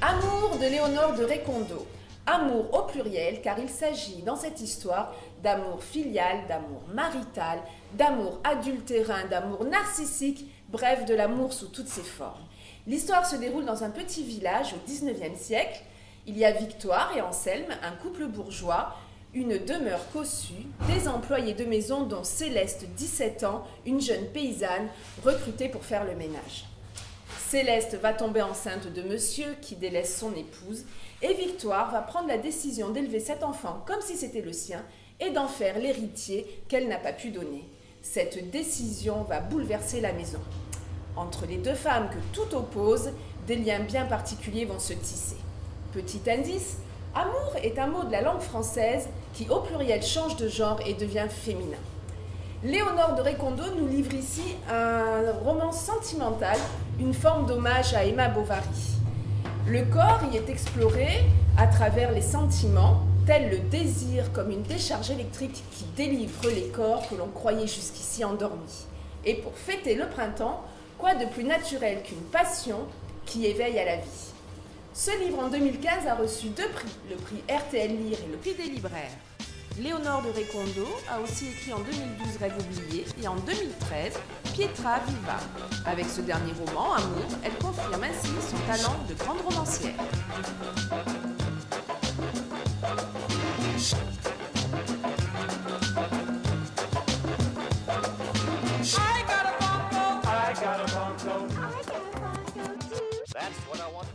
Amour de Léonore de Récondo. Amour au pluriel car il s'agit dans cette histoire d'amour filial, d'amour marital, d'amour adultérin, d'amour narcissique, bref de l'amour sous toutes ses formes. L'histoire se déroule dans un petit village au 19e siècle. Il y a Victoire et Anselme, un couple bourgeois, une demeure cossue, des employés de maison dont Céleste, 17 ans, une jeune paysanne recrutée pour faire le ménage. Céleste va tomber enceinte de monsieur qui délaisse son épouse et Victoire va prendre la décision d'élever cet enfant comme si c'était le sien et d'en faire l'héritier qu'elle n'a pas pu donner. Cette décision va bouleverser la maison. Entre les deux femmes que tout oppose, des liens bien particuliers vont se tisser. Petit indice, amour est un mot de la langue française qui au pluriel change de genre et devient féminin. Léonore de Récondo nous livre ici un roman sentimental, une forme d'hommage à Emma Bovary. Le corps y est exploré à travers les sentiments, tel le désir comme une décharge électrique qui délivre les corps que l'on croyait jusqu'ici endormis. Et pour fêter le printemps, quoi de plus naturel qu'une passion qui éveille à la vie? Ce livre en 2015 a reçu deux prix, le prix RTL Lire et le prix des libraires. Léonore de Récondo a aussi écrit en 2012 Rêve oublié et en 2013 Pietra Viva. Avec ce dernier roman, Amour, elle confirme ainsi son talent de grande romancière. That's what I want